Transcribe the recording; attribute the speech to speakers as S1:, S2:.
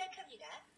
S1: 시작합니다.